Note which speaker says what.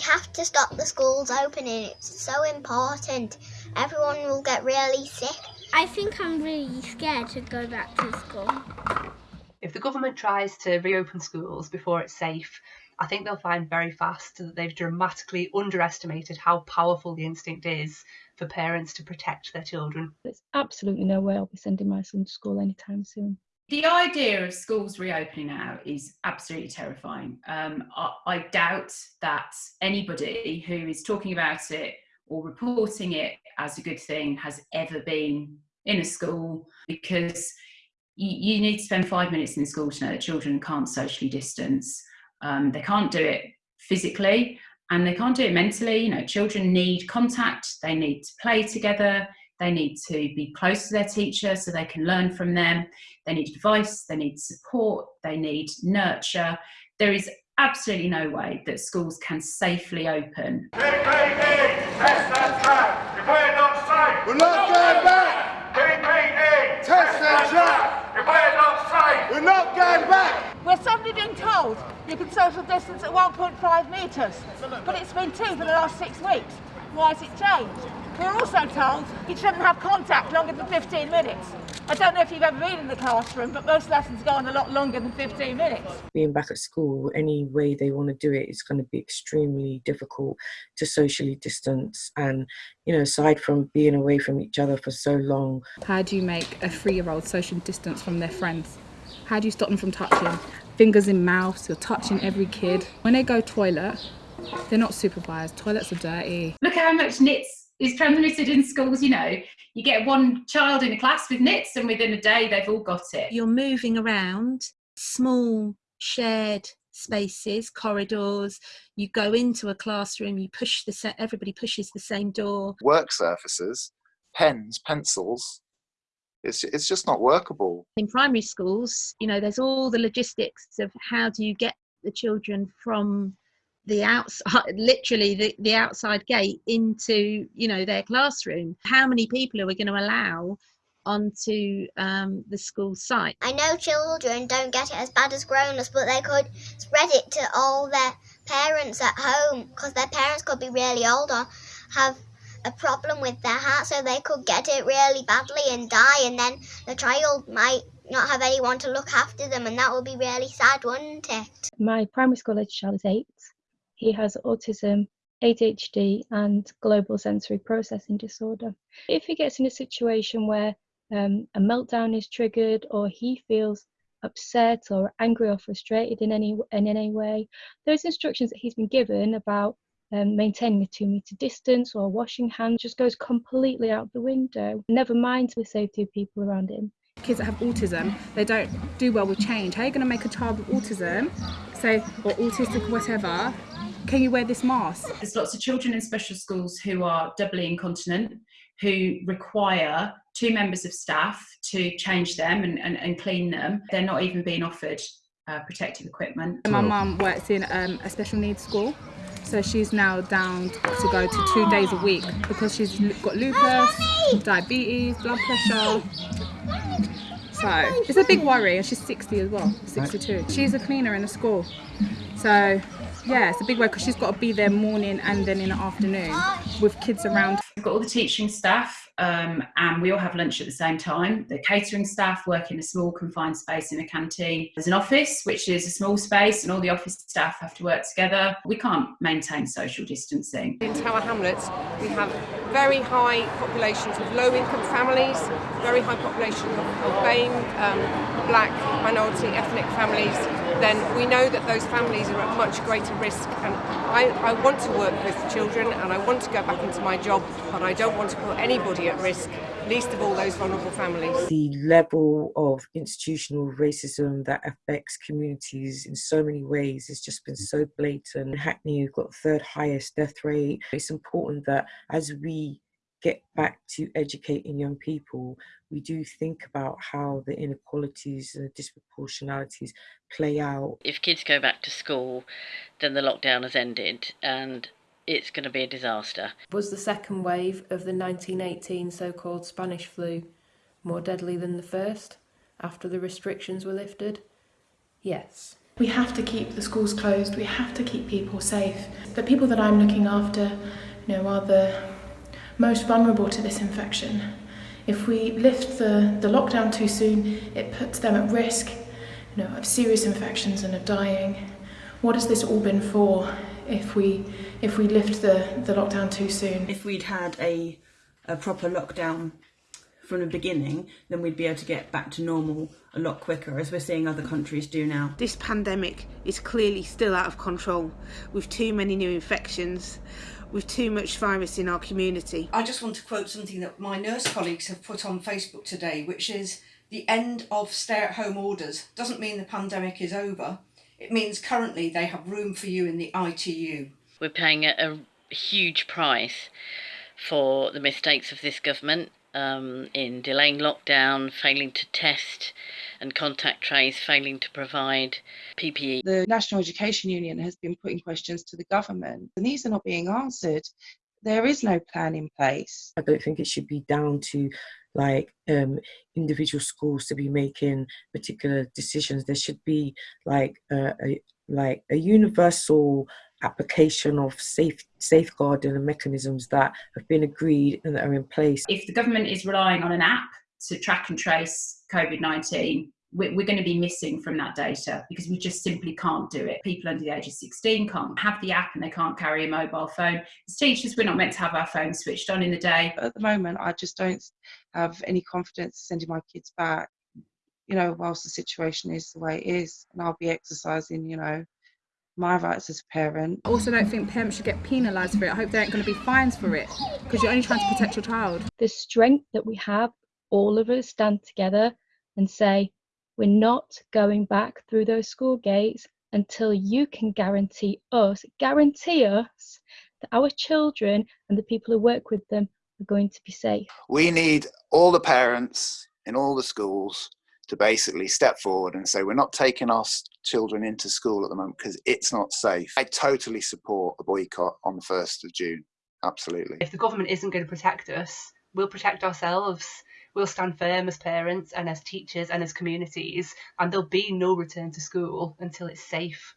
Speaker 1: We have to stop the schools opening. It's so important. Everyone will get really sick.
Speaker 2: I think I'm really scared to go back to school.
Speaker 3: If the government tries to reopen schools before it's safe, I think they'll find very fast that they've dramatically underestimated how powerful the instinct is for parents to protect their children.
Speaker 4: There's absolutely no way I'll be sending my son to school anytime soon.
Speaker 5: The idea of schools reopening now is absolutely terrifying. Um, I, I doubt that anybody who is talking about it or reporting it as a good thing has ever been in a school because you, you need to spend five minutes in school to know that children can't socially distance. Um, they can't do it physically and they can't do it mentally. You know, children need contact, they need to play together, they need to be close to their teacher so they can learn from them, they need advice, they need support, they need nurture. There is absolutely no way that schools can safely open.
Speaker 6: PPE, test and track. If we're not safe,
Speaker 7: we're not going back.
Speaker 6: PPE,
Speaker 7: test and track.
Speaker 6: If we're not safe,
Speaker 7: we're not going back.
Speaker 8: We're suddenly being told you can social distance at 1.5 metres, but it's been two for the last six weeks. Why has it changed? We're also told you shouldn't have contact longer than 15 minutes. I don't know if you've ever been in the classroom, but most lessons go on a lot longer than 15 minutes.
Speaker 9: Being back at school, any way they want to do it is going to be extremely difficult to socially distance. And, you know, aside from being away from each other for so long.
Speaker 10: How do you make a three year old social distance from their friends? How do you stop them from touching? Fingers in mouths, you're touching every kid. When they go toilet, they're not supervised. Toilets are dirty.
Speaker 5: Look how much NITS is transmitted in schools, you know. You get one child in a class with NITS and within a day they've all got it.
Speaker 11: You're moving around small shared spaces, corridors. You go into a classroom, you push the set, everybody pushes the same door.
Speaker 12: Work surfaces, pens, pencils, it's it's just not workable.
Speaker 11: In primary schools, you know, there's all the logistics of how do you get the children from the outside literally the, the outside gate into you know their classroom how many people are we going to allow onto um, the school site
Speaker 1: i know children don't get it as bad as grown-ups but they could spread it to all their parents at home because their parents could be really old or have a problem with their heart, so they could get it really badly and die, and then the child might not have anyone to look after them, and that would be really sad, wouldn't it?
Speaker 4: My primary school age child is eight. He has autism, ADHD, and global sensory processing disorder. If he gets in a situation where um, a meltdown is triggered, or he feels upset or angry or frustrated in any in any way, those instructions that he's been given about um, maintaining a two metre distance or washing hands just goes completely out the window. Never mind the safety of people around him.
Speaker 10: Kids that have autism, they don't do well with change. How are you going to make a child with autism say, or autistic whatever, can you wear this mask?
Speaker 5: There's lots of children in special schools who are doubly incontinent, who require two members of staff to change them and, and, and clean them. They're not even being offered uh, protective equipment.
Speaker 10: My mum works in um, a special needs school so she's now down to go to two days a week because she's got lupus, diabetes, blood pressure. So it's a big worry and she's 60 as well, 62. She's a cleaner in the school. So yeah, it's a big work because she's got to be there morning and then in the afternoon with kids around.
Speaker 5: We've got all the teaching staff um, and we all have lunch at the same time. The catering staff work in a small confined space in a canteen. There's an office, which is a small space, and all the office staff have to work together. We can't maintain social distancing.
Speaker 13: In Tower Hamlets, we have very high populations of low income families, very high population of, of BAME, um, black, minority, ethnic families, then we know that those families are at much greater risk. And I, I want to work with children and I want to go back into my job, but I don't want to put anybody at risk, least of all those vulnerable families.
Speaker 9: The level of institutional racism that affects communities in so many ways has just been so blatant. Hackney, you've got the third highest death rate. It's important that as we get back to educating young people, we do think about how the inequalities and the disproportionalities play out.
Speaker 14: If kids go back to school, then the lockdown has ended and it's going to be a disaster.
Speaker 15: Was the second wave of the 1918 so called Spanish flu more deadly than the first after the restrictions were lifted? Yes.
Speaker 16: We have to keep the schools closed. We have to keep people safe. The people that I'm looking after, you know, are the most vulnerable to this infection. If we lift the, the lockdown too soon, it puts them at risk, you know, of serious infections and of dying. What has this all been for if we if we lift the, the lockdown too soon?
Speaker 17: If we'd had a, a proper lockdown from the beginning, then we'd be able to get back to normal a lot quicker, as we're seeing other countries do now.
Speaker 18: This pandemic is clearly still out of control, with too many new infections, with too much virus in our community.
Speaker 19: I just want to quote something that my nurse colleagues have put on Facebook today, which is the end of stay at home orders doesn't mean the pandemic is over. It means currently they have room for you in the ITU.
Speaker 14: We're paying a, a huge price for the mistakes of this government um, in delaying lockdown, failing to test and contact trace, failing to provide PPE.
Speaker 20: The National Education Union has been putting questions to the government, and these are not being answered. There is no plan in place.
Speaker 9: I don't think it should be down to like um, individual schools to be making particular decisions. There should be like a, a like a universal application of safe safeguarding and mechanisms that have been agreed and that are in place.
Speaker 5: If the government is relying on an app to track and trace COVID 19, we're, we're going to be missing from that data because we just simply can't do it. People under the age of 16 can't have the app and they can't carry a mobile phone. As teachers, we're not meant to have our phones switched on in the day.
Speaker 20: At the moment, I just don't have any confidence sending my kids back, you know, whilst the situation is the way it is. And I'll be exercising, you know, my rights as a parent.
Speaker 10: I also don't think parents should get penalised for it. I hope there ain't going to be fines for it because you're only trying to protect your child.
Speaker 4: The strength that we have, all of us stand together and say, we're not going back through those school gates until you can guarantee us, guarantee us that our children and the people who work with them are going to be safe.
Speaker 12: We need all the parents in all the schools to basically step forward and say we're not taking our children into school at the moment because it's not safe. I totally support a boycott on the 1st of June. Absolutely.
Speaker 3: If the government isn't going to protect us, we'll protect ourselves. We'll stand firm as parents and as teachers and as communities, and there'll be no return to school until it's safe.